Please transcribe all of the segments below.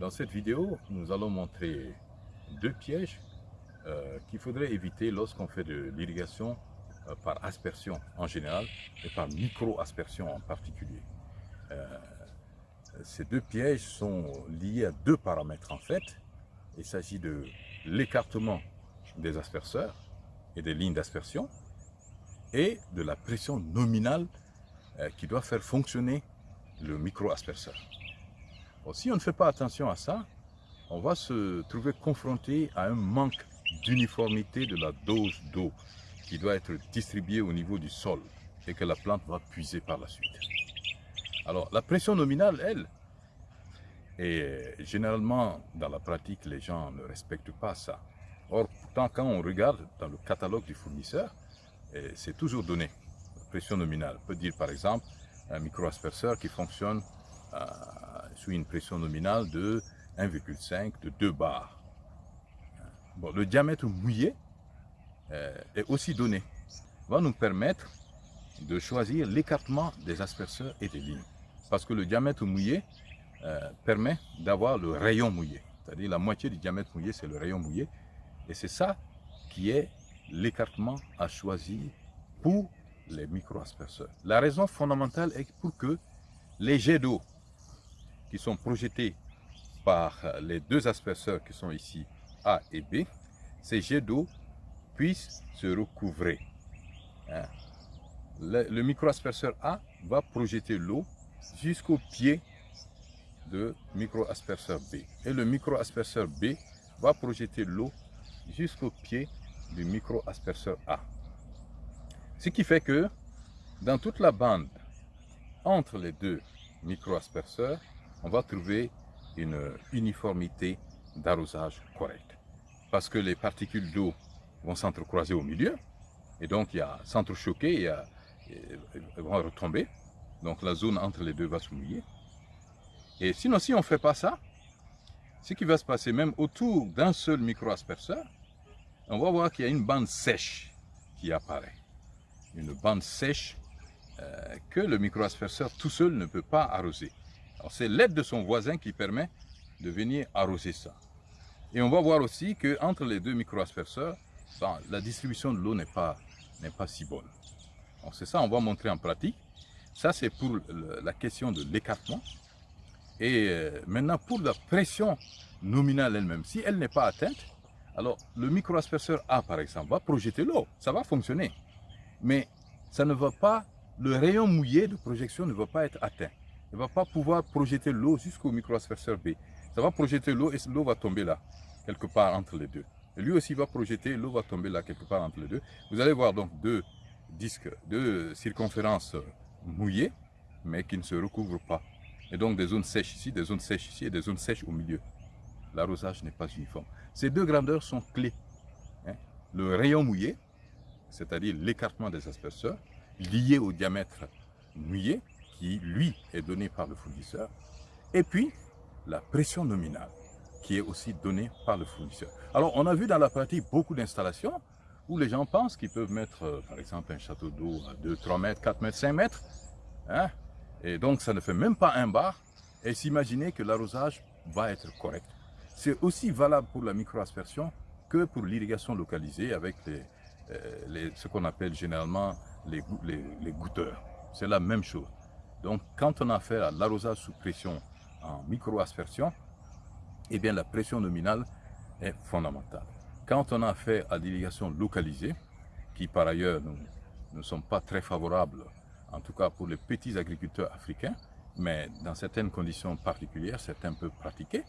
dans cette vidéo, nous allons montrer deux pièges euh, qu'il faudrait éviter lorsqu'on fait de l'irrigation euh, par aspersion en général et par micro-aspersion en particulier. Euh, ces deux pièges sont liés à deux paramètres en fait. Il s'agit de l'écartement des asperceurs et des lignes d'aspersion et de la pression nominale qui doit faire fonctionner le si on ne fait pas attention à ça, on va se trouver confronté à un manque d'uniformité de la dose d'eau qui doit être distribuée au niveau du sol et que la plante va puiser par la suite. Alors, la pression nominale, elle, et généralement, dans la pratique, les gens ne respectent pas ça. Or, pourtant, quand on regarde dans le catalogue du fournisseur, c'est toujours donné. La pression nominale peut dire, par exemple, un micro-asperceur qui fonctionne euh, sous une pression nominale de 1,5 de 2 bars. Bon, le diamètre mouillé euh, est aussi donné. va nous permettre de choisir l'écartement des asperceurs et des lignes. Parce que le diamètre mouillé euh, permet d'avoir le rayon mouillé. C'est-à-dire la moitié du diamètre mouillé, c'est le rayon mouillé. Et c'est ça qui est l'écartement à choisir pour les micro-asperceurs. La raison fondamentale est pour que les jets d'eau qui sont projetés par les deux asperceurs qui sont ici, A et B, ces jets d'eau puissent se recouvrer. Hein. Le, le micro-asperceur A va projeter l'eau jusqu'au pied de micro-asperceur B. Et le micro-asperceur B va projeter l'eau jusqu'au pied du micro-asperceur A. Ce qui fait que dans toute la bande entre les deux micro-asperceurs, on va trouver une uniformité d'arrosage correcte. Parce que les particules d'eau vont s'entrecroiser au milieu, et donc il y a s'entrechoquer, et, vont retomber. Donc la zone entre les deux va se mouiller. Et sinon, si on ne fait pas ça, ce qui va se passer même autour d'un seul micro-asperceur, on va voir qu'il y a une bande sèche qui apparaît une bande sèche euh, que le microasperceur tout seul ne peut pas arroser. C'est l'aide de son voisin qui permet de venir arroser ça. Et on va voir aussi qu'entre les deux microasperceurs, ben, la distribution de l'eau n'est pas, pas si bonne. C'est ça, on va montrer en pratique. Ça, c'est pour la question de l'écartement. Et euh, maintenant, pour la pression nominale elle-même, si elle n'est pas atteinte, alors le microasperceur A, par exemple, va projeter l'eau. Ça va fonctionner mais ça ne va pas, le rayon mouillé de projection ne va pas être atteint. Ne va pas pouvoir projeter l'eau jusqu'au microasperceur B. Ça va projeter l'eau et l'eau va tomber là, quelque part entre les deux. Lui aussi va projeter, l'eau va tomber là, quelque part entre les deux. Vous allez voir donc deux disques, deux circonférences mouillées, mais qui ne se recouvrent pas. Et donc des zones sèches ici, des zones sèches ici et des zones sèches au milieu. L'arrosage n'est pas uniforme. Ces deux grandeurs sont clés. Hein. Le rayon mouillé, c'est-à-dire l'écartement des asperceurs, lié au diamètre mouillé, qui lui est donné par le fournisseur, et puis la pression nominale, qui est aussi donnée par le fournisseur. Alors on a vu dans la pratique beaucoup d'installations où les gens pensent qu'ils peuvent mettre, euh, par exemple, un château d'eau à 2, 3 mètres, 4 mètres, 5 mètres, hein, et donc ça ne fait même pas un bar, et s'imaginer que l'arrosage va être correct. C'est aussi valable pour la microaspersion que pour l'irrigation localisée avec les, euh, ce qu'on appelle généralement les, les, goutteurs. C'est la même chose. Donc, quand on a affaire à l'arrosage sous pression en micro-aspersion, eh bien, la pression nominale est fondamentale. Quand on a affaire à l'irrigation localisée, qui par ailleurs ne sont pas très favorables, en tout cas pour les petits agriculteurs africains, mais dans certaines conditions particulières, certains peuvent pratiquer,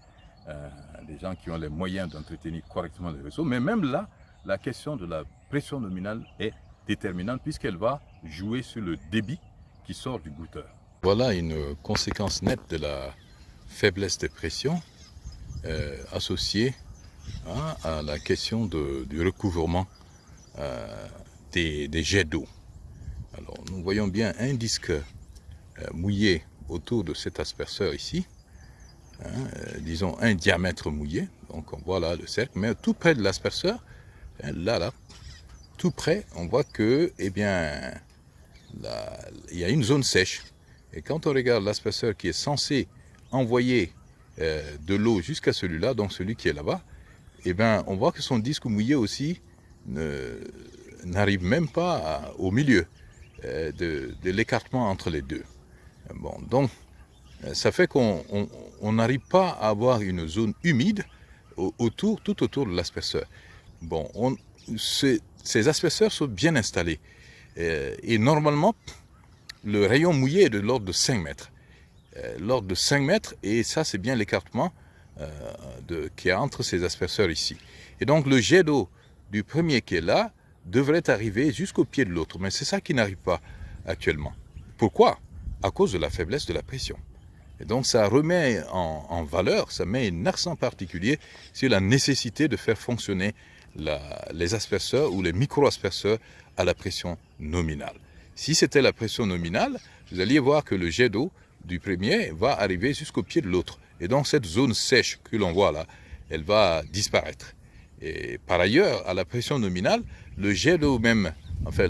euh, des gens qui ont les moyens d'entretenir correctement les réseaux, mais même là, la question de la pression nominale est déterminante puisqu'elle va jouer sur le débit qui sort du goûteur. Voilà une conséquence nette de la faiblesse des pressions euh, associée hein, à la question du recouvrement euh, des, jets d'eau. Alors nous voyons bien un disque euh, mouillé autour de cet asperceur ici, hein, disons un diamètre mouillé, donc on voit là le cercle, mais tout près de l'asperceur, là, là, tout près, on voit que, eh bien, il y a une zone sèche. Et quand on regarde l'asperceur qui est censé envoyer euh, de l'eau jusqu'à celui-là, donc celui qui est là-bas, eh ben, on voit que son disque mouillé aussi n'arrive même pas au milieu euh, de, l'écartement entre les deux. Bon, donc, euh, ça fait qu'on n'arrive pas à avoir une zone humide autour, tout autour de l'asperseur. Bon, on, ces, asperseurs sont bien installés. et normalement, le rayon mouillé est de l'ordre de 5 mètres. Euh, l'ordre de 5 mètres, et ça c'est bien l'écartement euh, qui est entre ces asperseurs ici. Et donc le jet d'eau du premier qui est là devrait arriver jusqu'au pied de l'autre, mais c'est ça qui n'arrive pas actuellement. Pourquoi? À cause de la faiblesse de la pression. Et donc ça remet en, valeur, ça met un accent particulier sur la nécessité de faire fonctionner les asperseurs ou les micro-asperseurs à la pression nominale. Si c'était la pression nominale, vous alliez voir que le jet d'eau du premier va arriver jusqu'au pied de l'autre. Et donc cette zone sèche que l'on voit là, elle va disparaître. Et par ailleurs, à la pression nominale, le jet d'eau même, enfin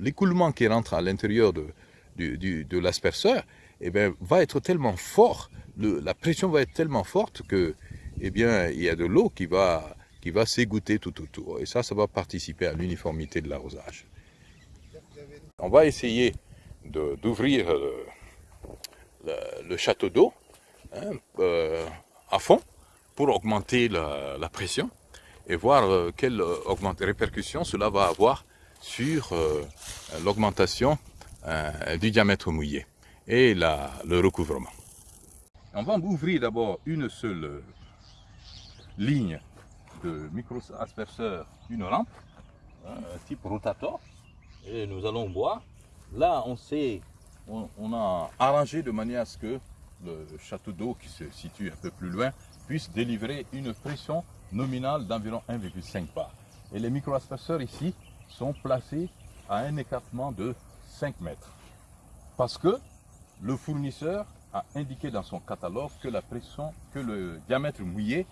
l'écoulement qui rentre à l'intérieur de, l'asperseur, eh bien, va être tellement fort, la pression va être tellement forte que, eh bien, il y a de l'eau qui va, qui va s'égoutter tout autour. Et ça, ça va participer à l'uniformité de l'arrosage. On va essayer d'ouvrir le, château d'eau hein, euh, à fond pour augmenter la, pression et voir euh, quelle répercussion cela va avoir sur euh, l'augmentation du diamètre mouillé et le recouvrement. On va ouvrir d'abord une seule ligne de micro-asperceur, une rampe, hein, type rotator, nous allons voir. Là, on sait on, a arrangé de manière à ce que le château d'eau qui se situe un peu plus loin puisse délivrer une pression nominale d'environ 1,5 bar. Et les microasperseurs ici sont placés à un écartement de 5 mètres. Parce que le fournisseur a indiqué dans son catalogue que la pression, que le diamètre mouillé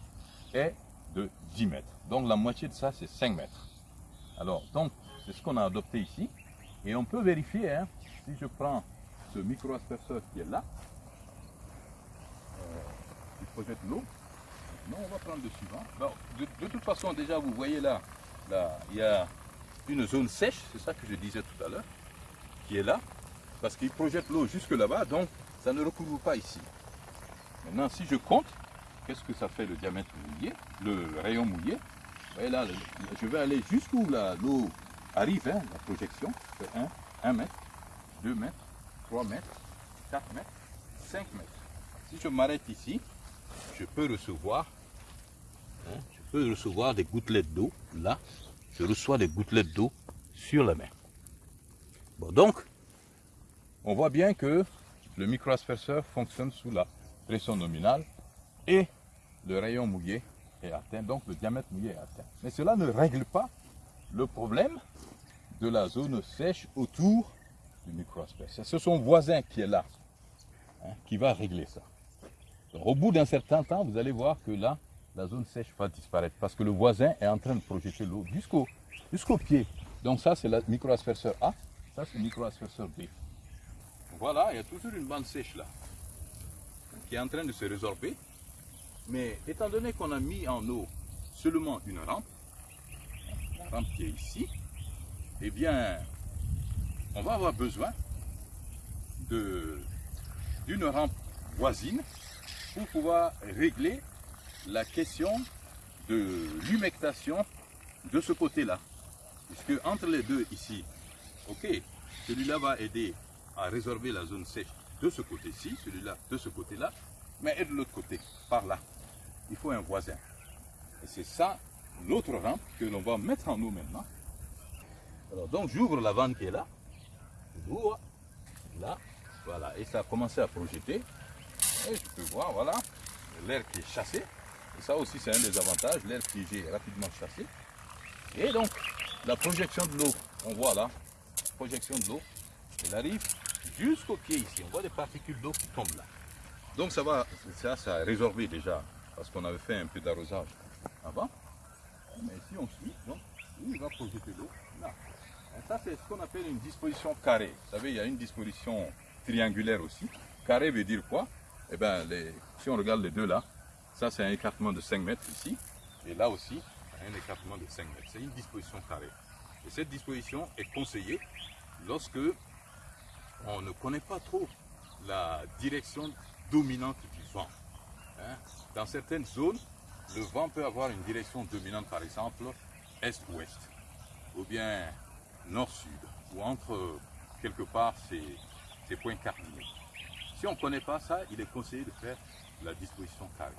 est de 10 mètres. Donc la moitié de ça, c'est 5 mètres. Alors, donc, c'est ce qu'on a adopté ici. Et on peut vérifier, hein, si je prends ce micro-asperseur qui est là, euh, il projette l'eau. Non, on va prendre le suivant. de, toute façon, déjà, vous voyez là, là, il y a une zone sèche, c'est ça que je disais tout à l'heure, qui est là, parce qu'il projette l'eau jusque là-bas, donc ça ne recouvre pas ici. Maintenant, si je compte, qu'est-ce que ça fait le diamètre mouillé, le rayon mouillé? Vous voyez là, je vais aller jusqu'où l'eau? Arrive, hein, la projection, c'est 1, 1 mètre, 2 mètres, 3 mètres, 4 mètres, 5 mètres. Si je m'arrête ici, je peux recevoir, hein, je peux recevoir des gouttelettes d'eau. Là, je reçois des gouttelettes d'eau sur la main. Bon, donc, on voit bien que le microasperseur fonctionne sous la pression nominale et le rayon mouillé est atteint, donc le diamètre mouillé est atteint. Mais cela ne règle pas le problème de la zone sèche autour du microasperseur. C'est son voisin qui est là, hein, qui va régler ça. au bout d'un certain temps, vous allez voir que là, la zone sèche va disparaître parce que le voisin est en train de projeter l'eau jusqu'au jusqu'au pied. Donc ça, c'est le microasperseur A, ça c'est le microasperseur B. Voilà, il y a toujours une bande sèche là, qui est en train de se résorber. Mais étant donné qu'on a mis en eau seulement une rampe, qui est ici, eh bien, on va avoir besoin d'une rampe voisine pour pouvoir régler la question de l'humectation de ce côté-là. Puisque entre les deux ici, ok, celui-là va aider à résorber la zone sèche de ce côté-ci, celui-là de ce côté-là, mais et de l'autre côté, par là. Il faut un voisin. Et c'est ça, l'autre rampe que l'on va mettre en eau maintenant. Alors donc j'ouvre la vanne qui est là là, voilà, et ça a commencé à projeter. Et je peux voir, voilà, l'air qui est chassé. Et ça aussi, c'est un des avantages, l'air qui est rapidement chassé. Et donc, la projection de l'eau, on voit là, projection de l'eau, elle arrive jusqu'au pied ici. On voit des particules d'eau qui tombent là. Donc ça va, ça, ça a résorbé déjà, parce qu'on avait fait un peu d'arrosage avant. Mais si on suit, donc, il va projeter l'eau là. Ça, c'est ce qu'on appelle une disposition carrée. Vous savez, il y a une disposition triangulaire aussi. Carré veut dire quoi? Eh ben, si on regarde les deux là, ça c'est un écartement de 5 mètres ici, et là aussi, un écartement de 5 mètres. C'est une disposition carrée. Et cette disposition est conseillée lorsque on ne connaît pas trop la direction dominante du vent. Hein. Dans certaines zones, le vent peut avoir une direction dominante, par exemple, est-ouest, ou bien nord-sud, ou entre quelque part ces, points cardinaux. Si on ne connaît pas ça, il est conseillé de faire la disposition carrée.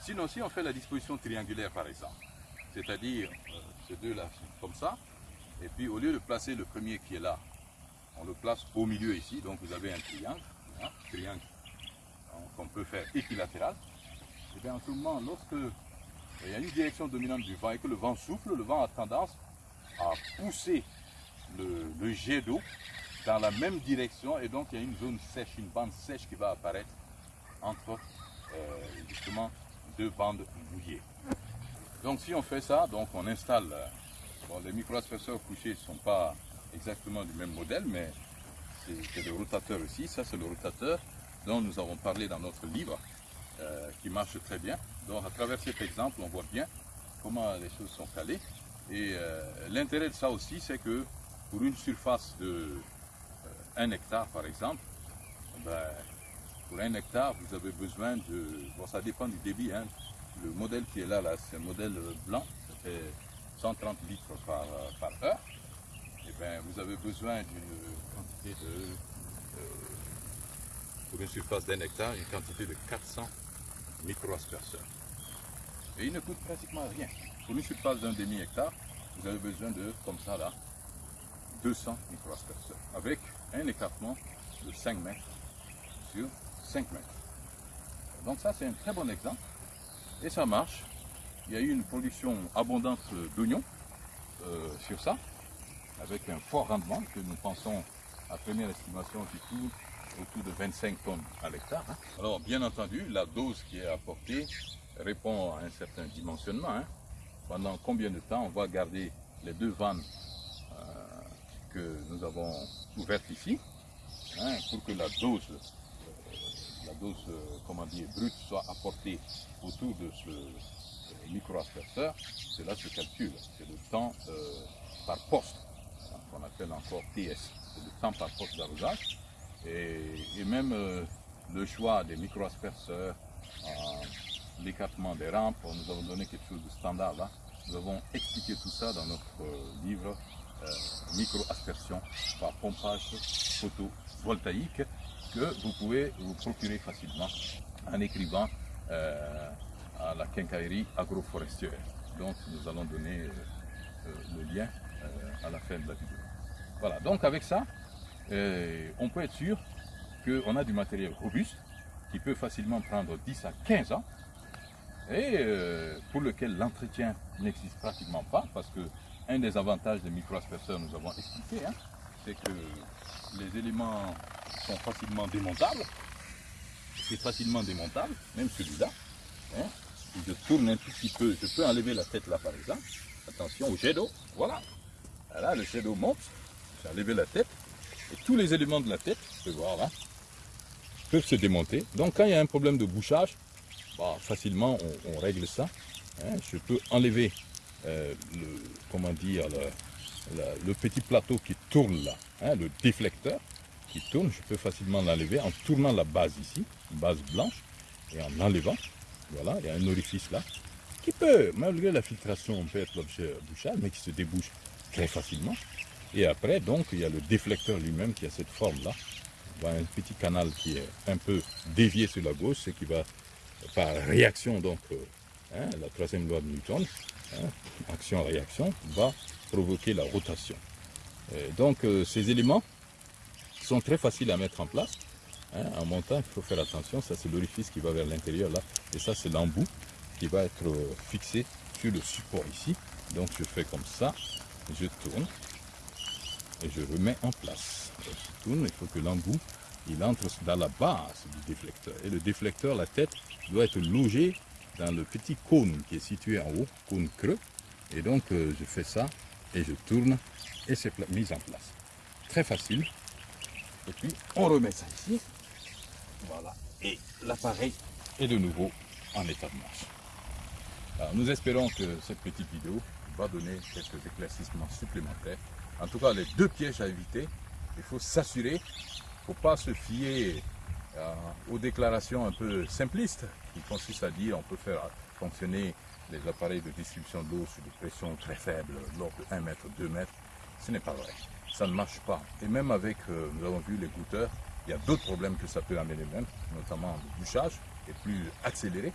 Sinon, si on fait la disposition triangulaire, par exemple, c'est-à-dire euh, ces deux-là comme ça, et puis au lieu de placer le premier qui est là, on le place au milieu ici, donc vous avez un triangle, hein, triangle qu'on peut faire équilatéral, et bien en ce moment, lorsque il y a une direction dominante du vent et que le vent souffle, le vent a tendance à pousser le, jet d'eau dans la même direction et donc il y a une zone sèche, une bande sèche qui va apparaître entre euh, justement deux bandes mouillées. Donc si on fait ça, donc on installe, euh, bon, les micro-asperseurs couchés ne sont pas exactement du même modèle, mais c'est le rotateur aussi, ça c'est le rotateur dont nous avons parlé dans notre livre, euh, qui marche très bien. Donc à travers cet exemple, on voit bien comment les choses sont calées. Et l'intérêt de ça aussi, c'est que pour une surface de 1 euh, hectare par exemple, ben, pour un hectare, vous avez besoin de... Bon, ça dépend du débit. Hein. Le modèle qui est là, là c'est un modèle blanc, ça fait 130 litres par, euh, heure. Et bien, vous avez besoin d'une quantité de... Pour une surface d'un hectare, une quantité de 400 micro-asperseurs. Et il ne coûte pratiquement rien. Pour une surface d'un demi-hectare, vous avez besoin de, comme ça là, 200 microasperseurs avec un écartement de 5 mètres sur 5 mètres. Donc ça c'est un très bon exemple et ça marche. Il y a eu une production abondante d'oignons euh, sur ça avec un fort rendement que nous pensons à première estimation du tout autour de 25 tonnes à l'hectare. Hein. Alors bien entendu la dose qui est apportée répond à un certain dimensionnement. Hein. Pendant combien de temps on va garder les deux vannes que nous avons ouverte ici, hein, pour que la dose, euh, la dose euh, comment dire, brute soit apportée autour de ce euh, micro-asperseur, cela se calcule. C'est le temps par poste, qu'on appelle encore TS. C'est le temps par poste d'arrosage. Et, même le choix des micro-asperseurs, l'écartement des rampes, nous avons donné quelque chose de standard. Nous avons expliqué tout ça dans notre livre euh, micro-aspersion par pompage photovoltaïque que vous pouvez vous procurer facilement en écrivant euh, à la quincaillerie agroforestière. Donc nous allons donner euh, le lien à la fin de la vidéo. Voilà, donc avec ça, on peut être sûr qu'on a du matériel robuste qui peut facilement prendre 10 à 15 ans et pour lequel l'entretien n'existe pratiquement pas parce que un des avantages des micro-asperseurs, nous avons expliqué, hein, c'est que les éléments sont facilement démontables. C'est facilement démontable, même celui-là. Hein. Je tourne un tout petit peu, je peux enlever la tête là par exemple. Attention au jet d'eau, voilà. Là, le jet d'eau monte, j'ai enlevé la tête. Et tous les éléments de la tête, je peux voir là, peuvent se démonter. Donc quand il y a un problème de bouchage, bah, facilement on, règle ça. Hein. Je peux enlever euh, le, comment dire, le, petit plateau qui tourne là, hein, le déflecteur qui tourne, je peux facilement l'enlever en tournant la base ici, base blanche, et en enlevant, voilà, il y a un orifice là, qui peut, malgré la filtration, on peut être l'objet bouchage, mais qui se débouche très facilement. Et après, donc, il y a le déflecteur lui-même qui a cette forme-là. un petit canal qui est un peu dévié sur la gauche, ce qui va, par réaction, donc, euh, hein, la troisième loi de Newton, Hein, action-réaction, va provoquer la rotation. donc euh, ces éléments sont très faciles à mettre en place. Hein, en montant, il faut faire attention, ça c'est l'orifice qui va vers l'intérieur là, et ça c'est l'embout qui va être euh, fixé sur le support ici. Donc je fais comme ça, je tourne et je remets en place. Tourne, il faut que l'embout il entre dans la base du déflecteur. Et le déflecteur, la tête, doit être logé dans le petit cône qui est situé en haut, cône creux. Et donc euh, je fais ça et je tourne et c'est mis en place. Très facile. Et puis on remet ça ici. Voilà. et l'appareil est de nouveau en état de marche. nous espérons que cette petite vidéo va donner quelques éclaircissements supplémentaires. En tout cas, les deux pièges à éviter, il faut s'assurer, il ne faut pas se fier euh, aux déclarations un peu simplistes qui consistent à dire on peut faire fonctionner les appareils de distribution d'eau sur des pressions très faibles, l'ordre de 1 mètre, 2 mètres. Ce n'est pas vrai. Ça ne marche pas. Et même avec, euh, nous avons vu les goûteurs, il y a d'autres problèmes que ça peut amener même, notamment le bouchage est plus accéléré.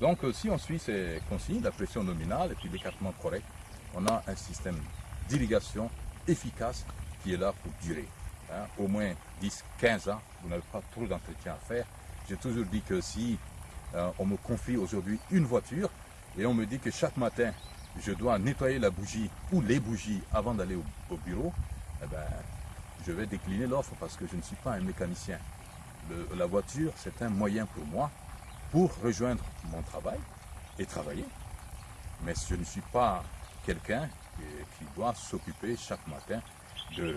Donc euh, si on suit ces consignes, la pression nominale et puis l'écartement correct, on a un système d'irrigation efficace qui est là pour durer. Hein. Au moins 10, 15 ans, vous n'avez pas trop d'entretien à faire. J'ai toujours dit que si euh, on me confie aujourd'hui une voiture et on me dit que chaque matin, je dois nettoyer la bougie ou les bougies avant d'aller au, bureau, eh ben, je vais décliner l'offre parce que je ne suis pas un mécanicien. la voiture, c'est un moyen pour moi pour rejoindre mon travail et travailler. Mais je ne suis pas quelqu'un qui, doit s'occuper chaque matin de,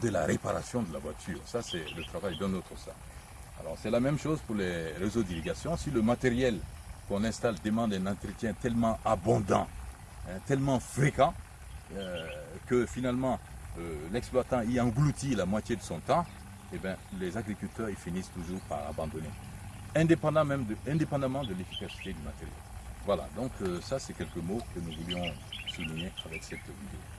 de la réparation de la voiture. Ça, c'est le travail d'un autre ça. Alors, c'est la même chose pour les réseaux d'irrigation. Si le matériel qu'on installe demande un entretien tellement abondant, hein, tellement fréquent, euh, que finalement euh, l'exploitant y engloutit la moitié de son temps, eh bien, les agriculteurs ils finissent toujours par abandonner indépendamment, de, indépendamment de l'efficacité du matériel. Voilà, donc euh, ça c'est quelques mots que nous voulions souligner avec cette vidéo.